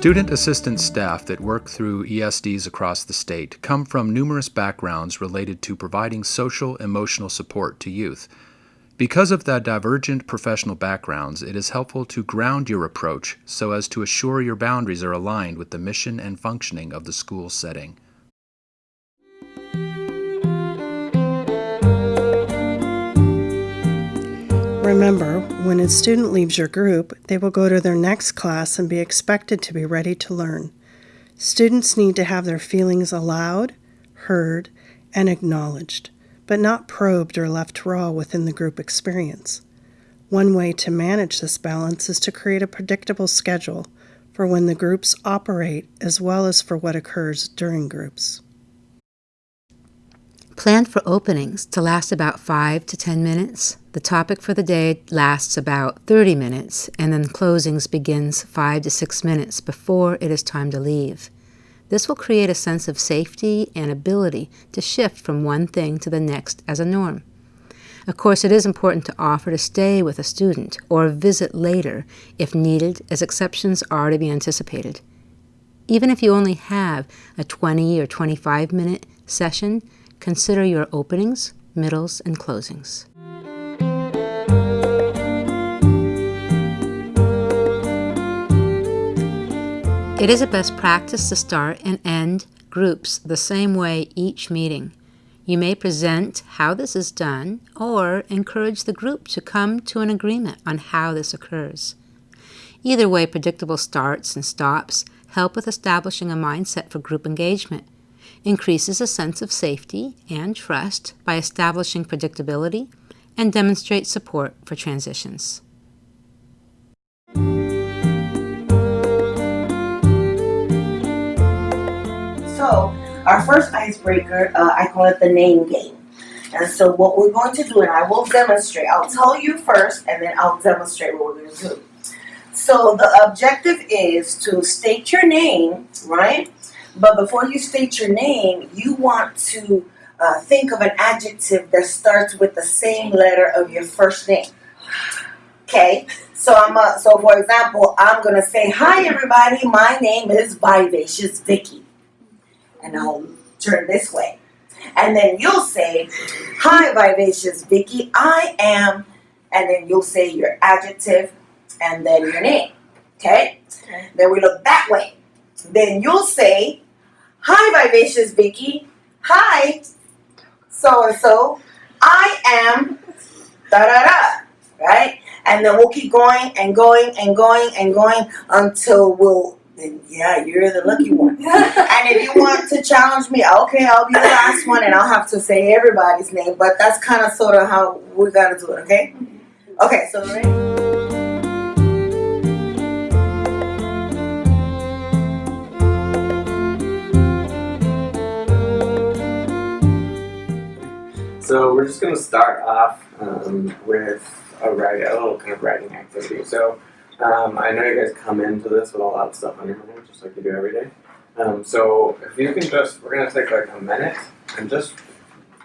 Student assistance staff that work through ESDs across the state come from numerous backgrounds related to providing social emotional support to youth. Because of the divergent professional backgrounds, it is helpful to ground your approach so as to assure your boundaries are aligned with the mission and functioning of the school setting. Remember, when a student leaves your group, they will go to their next class and be expected to be ready to learn. Students need to have their feelings allowed, heard, and acknowledged, but not probed or left raw within the group experience. One way to manage this balance is to create a predictable schedule for when the groups operate as well as for what occurs during groups. Plan for openings to last about 5 to 10 minutes. The topic for the day lasts about 30 minutes, and then closings begins 5 to 6 minutes before it is time to leave. This will create a sense of safety and ability to shift from one thing to the next as a norm. Of course, it is important to offer to stay with a student or visit later if needed, as exceptions are to be anticipated. Even if you only have a 20 or 25 minute session, Consider your openings, middles, and closings. It is a best practice to start and end groups the same way each meeting. You may present how this is done or encourage the group to come to an agreement on how this occurs. Either way, predictable starts and stops help with establishing a mindset for group engagement increases a sense of safety and trust by establishing predictability and demonstrates support for transitions. So, our first icebreaker, uh, I call it the name game. And so what we're going to do, and I will demonstrate, I'll tell you first, and then I'll demonstrate what we're going to do. So the objective is to state your name, right? But before you state your name, you want to uh, think of an adjective that starts with the same letter of your first name. Okay, so I'm a, so for example, I'm gonna say, "Hi everybody, my name is Vivacious Vicky," and I'll turn this way, and then you'll say, "Hi Vivacious Vicky, I am," and then you'll say your adjective and then your name. Okay, okay. then we look that way. Then you'll say, Hi, Vivacious Vicky. Hi, so and so. I am da da da, right? And then we'll keep going and going and going and going until we'll. Then yeah, you're the lucky one. and if you want to challenge me, okay, I'll be the last one, and I'll have to say everybody's name. But that's kind of sort of how we gotta do it. Okay. Okay. So ready. So we're just going to start off um, with a, write, a little kind of writing activity. So um, I know you guys come into this with a lot of stuff on your mind, just like you do every day. Um, so if you can just, we're going to take like a minute and just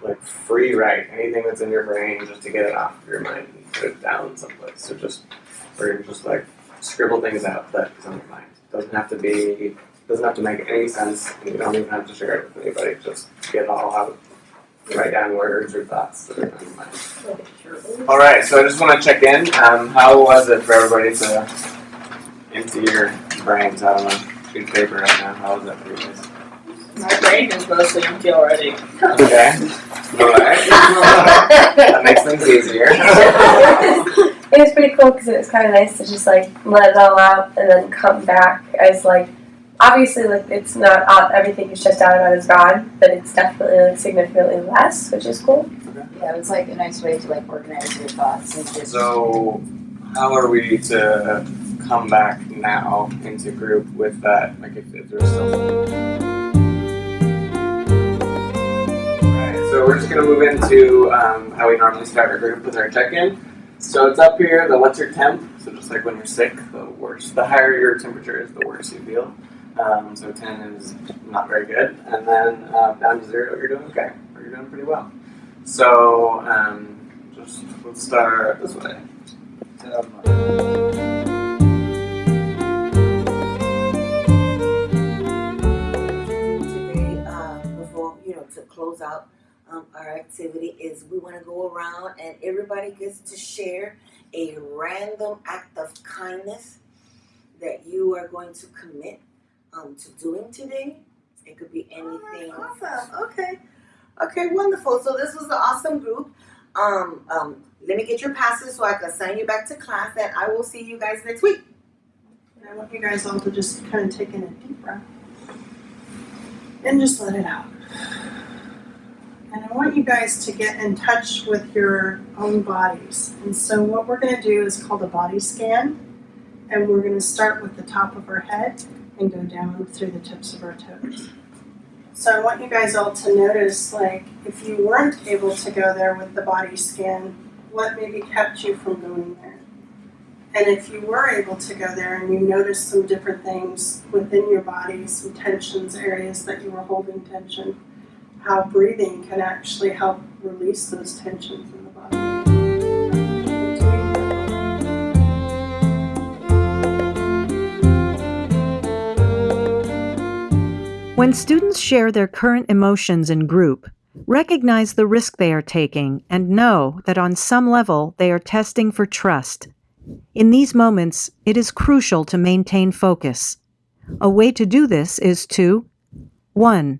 like free write anything that's in your brain just to get it off of your mind and put it down someplace. So just, we're just like scribble things out that is on your mind. Doesn't have to be, doesn't have to make any sense, and you don't even have to share it with anybody. Just get it all out write down words or thoughts that are on your mind. All right, so I just want to check in. Um, how was it for everybody to empty your brains sheet of paper right now? How was that for you guys? My brain is mostly empty already. Okay. All right. that makes things easier. it was pretty cool because it was kind of nice to just like let it all out and then come back as like obviously like it's not all, everything is just out about is gone, but it's definitely like significantly less, which is cool. Yeah, it was like a nice way to like organize your thoughts and just. So, how are we to come back now into group with that? Like, if, if there's still. Alright, so we're just gonna move into um, how we normally start our group with our check-in. So it's up here, the what's your temp? So just like when you're sick, the worse. The higher your temperature is, the worse you feel. Um, so 10 is not very good. And then um, down to zero, you're doing okay, or you're doing pretty well. So um, just let's start this way. Close out um, our activity is we want to go around and everybody gets to share a random act of kindness that you are going to commit um, to doing today. It could be anything. awesome. Okay. Okay, wonderful. So this was an awesome group. Um, um, let me get your passes so I can send you back to class, and I will see you guys next week. And I want you guys all to just kind of take in a deep breath and just let it out. You guys to get in touch with your own bodies. And so, what we're going to do is called a body scan. And we're going to start with the top of our head and go down through the tips of our toes. So, I want you guys all to notice like, if you weren't able to go there with the body scan, what maybe kept you from going there? And if you were able to go there and you noticed some different things within your body, some tensions, areas that you were holding tension, how breathing can actually help release those tensions in the body. When students share their current emotions in group, recognize the risk they are taking and know that on some level they are testing for trust. In these moments, it is crucial to maintain focus. A way to do this is to 1.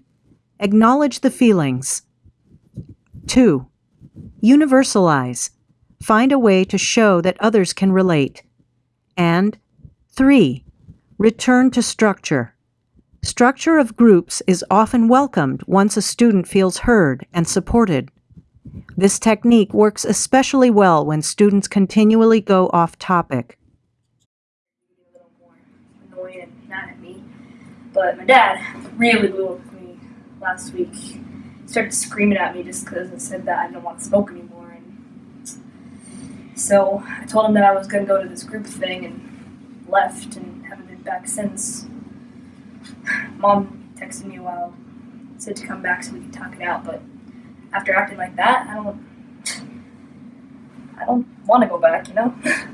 Acknowledge the feelings. 2. Universalize. Find a way to show that others can relate. And 3. Return to structure. Structure of groups is often welcomed once a student feels heard and supported. This technique works especially well when students continually go off topic. But my dad really blew last week. Started screaming at me just because I said that I didn't want to smoke anymore. And so I told him that I was going to go to this group thing and left and haven't been back since. Mom texted me while, said to come back so we could talk it out, but after acting like that, I don't. I don't want to go back, you know?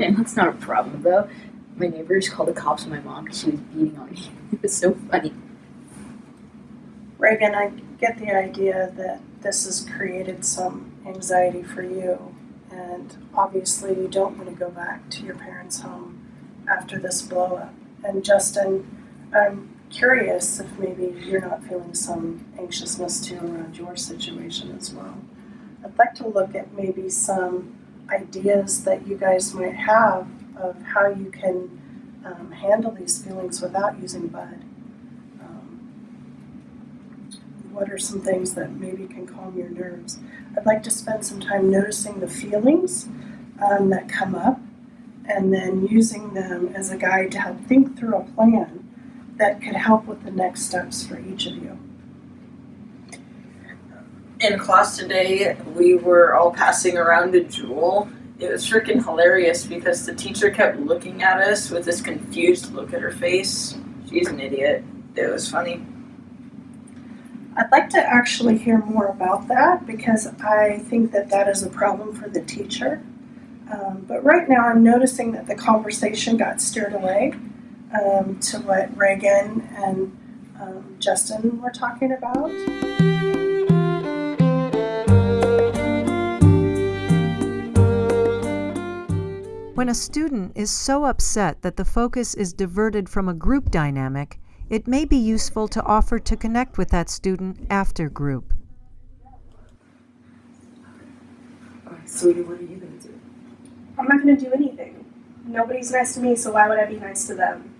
And that's not a problem though. My neighbors called the cops on my mom because she was beating on me. It was so funny. Reagan, I get the idea that this has created some anxiety for you, and obviously you don't want to go back to your parents' home after this blow up. And Justin, I'm curious if maybe you're not feeling some anxiousness too around your situation as well. I'd like to look at maybe some ideas that you guys might have of how you can um, handle these feelings without using Bud. Um, what are some things that maybe can calm your nerves? I'd like to spend some time noticing the feelings um, that come up and then using them as a guide to help think through a plan that could help with the next steps for each of you. In class today, we were all passing around a Juul. It was freaking hilarious because the teacher kept looking at us with this confused look at her face. She's an idiot. It was funny. I'd like to actually hear more about that because I think that that is a problem for the teacher. Um, but right now, I'm noticing that the conversation got steered away um, to what Reagan and um, Justin were talking about. When a student is so upset that the focus is diverted from a group dynamic, it may be useful to offer to connect with that student after group. Alright, sweetie, what are you gonna do? I'm not gonna do anything. Nobody's nice to me, so why would I be nice to them?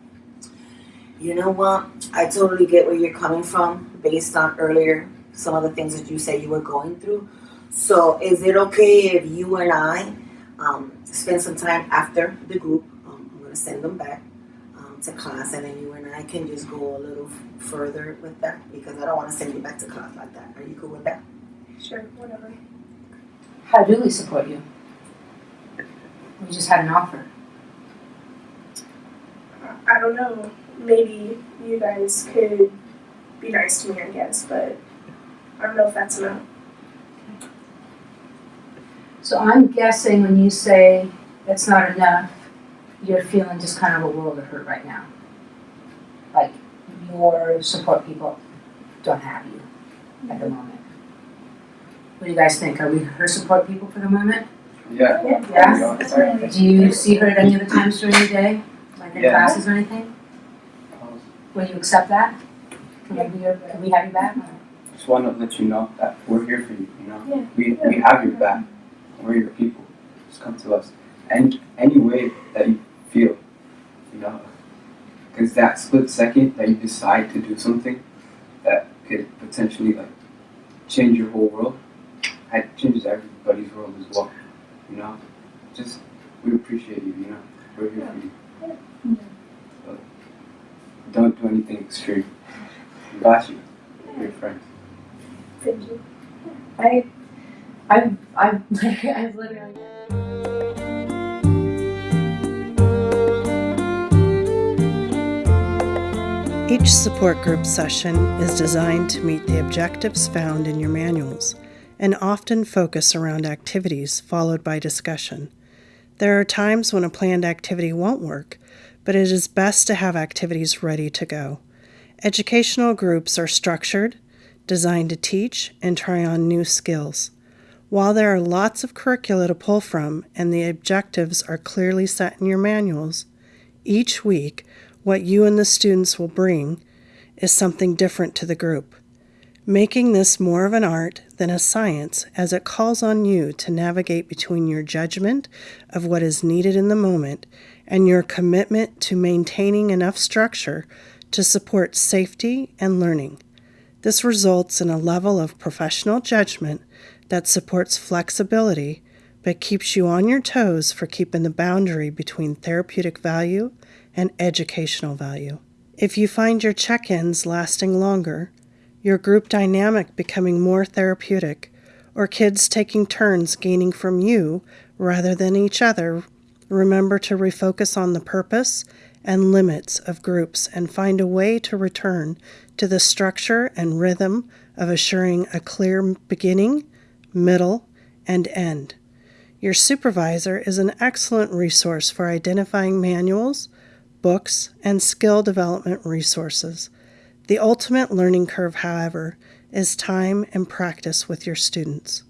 You know what? I totally get where you're coming from based on earlier some of the things that you said you were going through. So, is it okay if you and I um, spend some time after the group? Um, I'm going to send them back to class, and then you and I can just go a little further with that because I don't want to send you back to class like that. Are you cool with that? Sure, whatever. How do we support you? We just had an offer. I don't know. Maybe you guys could be nice to me, I guess, but I don't know if that's enough. So I'm guessing when you say that's not enough, you're feeling just kind of a world of hurt right now. Like your support people don't have you. at the moment. What do you guys think? Are we her support people for the moment? Yeah. Yeah? Do you see her at any other times during the day? Like in Yeah. classes or anything? Will you accept that? Can we, be your- can we have you back? Just want to let you know that we're here for you. You know, Yeah. we we have your back. We're your people. Just come to us. Any any way that you feel, you know, because that split second that you decide to do something that could potentially like change your whole world, it changes everybody's world as well. You know, just we appreciate you. You know, we're here for you. But don't do anything extreme. We got you. We're your friends. Thank you. I, I, I, I've literally. Each support group session is designed to meet the objectives found in your manuals and often focus around activities followed by discussion. There are times when a planned activity won't work, but it is best to have activities ready to go. Educational groups are structured, designed to teach and try on new skills. While there are lots of curricula to pull from and the objectives are clearly set in your manuals, each week what you and the students will bring is something different to the group, making this more of an art than a science as it calls on you to navigate between your judgment of what is needed in the moment and your commitment to maintaining enough structure to support safety and learning. This results in a level of professional judgment that supports flexibility but keeps you on your toes for keeping the boundary between therapeutic value and educational value. If you find your check ins lasting longer, your group dynamic becoming more therapeutic, or kids taking turns gaining from you rather than each other, remember to refocus on the purpose and limits of groups and find a way to return to the structure and rhythm of assuring a clear beginning, middle, and end. Your supervisor is an excellent resource for identifying manuals, books, and skill development resources. The ultimate learning curve, however, is time and practice with your students.